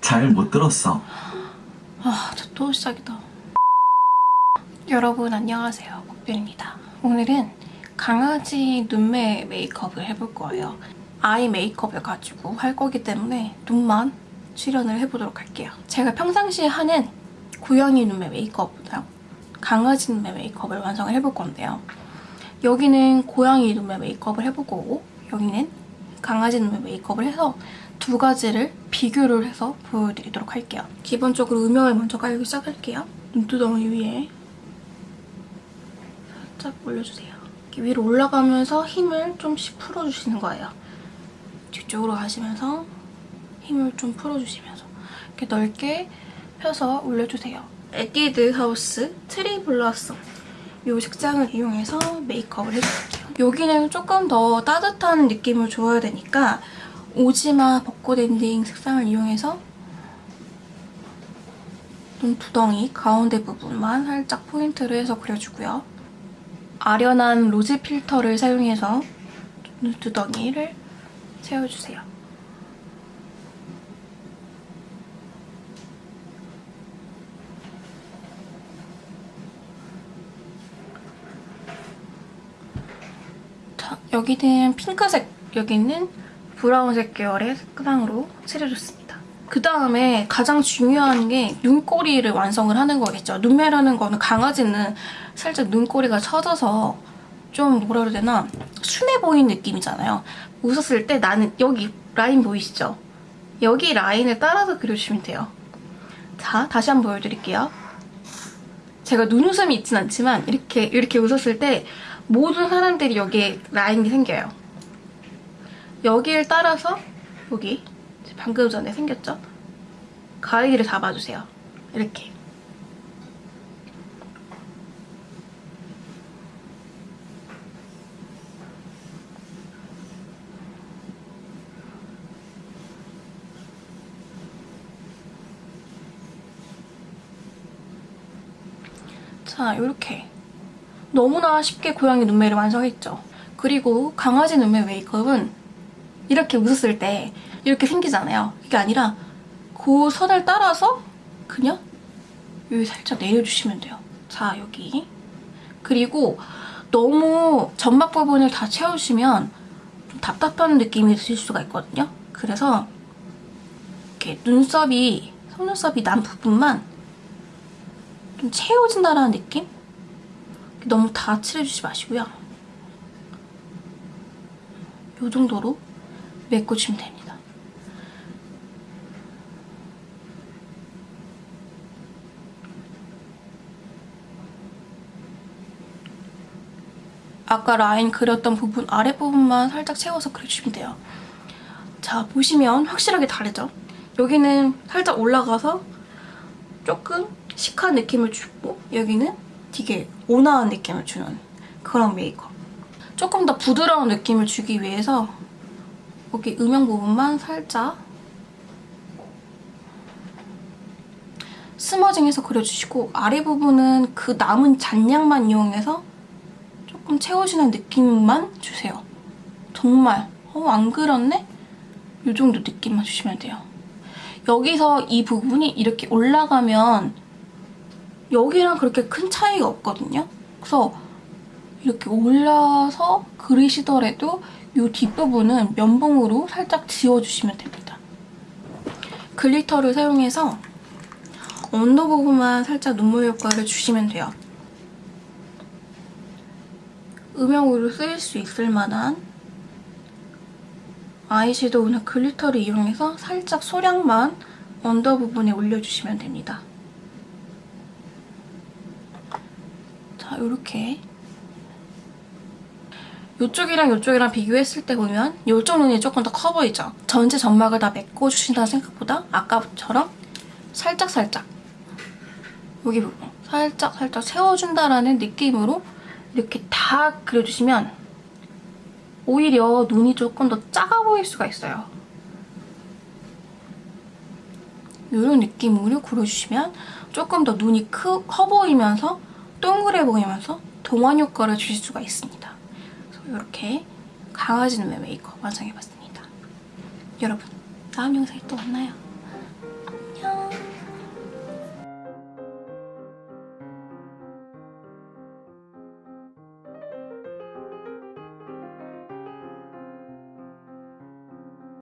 잘 못 들었어. 아, 저또 시작이다. 여러분 안녕하세요. 국빈입니다. 오늘은 강아지 눈매 메이크업을 해볼 거예요. 아이 메이크업을 가지고 할 거기 때문에 눈만 출연을 해보도록 할게요. 제가 평상시에 하는 고양이 눈매 메이크업보다 강아지 눈매 메이크업을 완성을 해볼 건데요. 여기는 고양이 눈매 메이크업을 해볼 거고 여기는 강아지 눈매 메이크업을 해서 두 가지를 비교를 해서 보여드리도록 할게요. 기본적으로 음영을 먼저 깔기 시작할게요. 눈두덩이 위에 살짝 올려주세요. 위로 올라가면서 힘을 조금씩 풀어주시는 거예요. 뒤쪽으로 가시면서 힘을 좀 풀어주시면서 이렇게 넓게 펴서 올려주세요. 에뛰드 하우스 트리 블라썸 이 색상을 이용해서 메이크업을 해줄게요. 여기는 조금 더 따뜻한 느낌을 줘야 되니까 오지마 벚꽃 엔딩 색상을 이용해서 눈두덩이 가운데 부분만 살짝 포인트를 해서 그려주고요. 아련한 로즈 필터를 사용해서 눈두덩이를 채워주세요. 자, 여기는 핑크색, 여기는 브라운색 계열의 색상으로 칠해줬습니다. 그 다음에 가장 중요한 게 눈꼬리를 완성을 하는 거겠죠. 눈매라는 거는 강아지는 살짝 눈꼬리가 처져서 좀 뭐라 그래야 되나 순해 보이는 느낌이잖아요. 웃었을 때 나는 여기 라인 보이시죠? 여기 라인을 따라서 그려주시면 돼요. 자, 다시 한번 보여드릴게요. 제가 눈웃음이 있진 않지만 이렇게 이렇게 웃었을 때 모든 사람들이 여기에 라인이 생겨요. 여기를 따라서 여기 방금 전에 생겼죠? 가위를 잡아주세요. 이렇게. 자, 이렇게. 너무나 쉽게 고양이 눈매를 완성했죠. 그리고 강아지 눈매 메이크업은 이렇게 웃었을 때 이렇게 생기잖아요. 그게 아니라 그 선을 따라서 그냥 여기 살짝 내려주시면 돼요. 자, 여기. 그리고 너무 점막 부분을 다 채우시면 좀 답답한 느낌이 드실 수가 있거든요. 그래서 이렇게 눈썹이, 속눈썹이 난 부분만 좀 채워진다는 느낌? 너무 다 칠해주지 마시고요. 이 정도로 메꿔주시면 됩니다. 아까 라인 그렸던 부분 아랫부분만 살짝 채워서 그려주시면 돼요. 자, 보시면 확실하게 다르죠? 여기는 살짝 올라가서 조금 시크한 느낌을 주고 여기는 되게 온화한 느낌을 주는 그런 메이크업. 조금 더 부드러운 느낌을 주기 위해서 여기 음영 부분만 살짝 스머징해서 그려주시고 아래 부분은 그 남은 잔량만 이용해서 조금 채워지는 느낌만 주세요. 정말 어, 안 그렸네? 이 정도 느낌만 주시면 돼요. 여기서 이 부분이 이렇게 올라가면 여기랑 그렇게 큰 차이가 없거든요. 그래서 이렇게 올라서 그리시더라도 이 뒷부분은 면봉으로 살짝 지워주시면 됩니다. glitter를 사용해서 under 부분만 살짝 눈물 효과를 주시면 돼요. 음영으로 쓰일 수 있을 만한 아이섀도우나 glitter를 이용해서 살짝 소량만 under 부분에 올려주시면 됩니다. 자, 이렇게 이쪽이랑 이쪽이랑 비교했을 때 보면 이쪽 눈이 조금 더 커 보이죠? 전체 점막을 다 메꿔주신다는 생각보다 아까처럼 살짝살짝 여기 부분 살짝 살짝 채워준다라는 느낌으로 이렇게 다 그려주시면 오히려 눈이 조금 더 작아 보일 수가 있어요. 이런 느낌으로 그려주시면 조금 더 눈이 크, 커 보이면서 동그래 보이면서 동안 효과를 주실 수가 있습니다. 이렇게 강아지 눈매 메이크업 완성해봤습니다. 여러분 다음 영상에 또 만나요.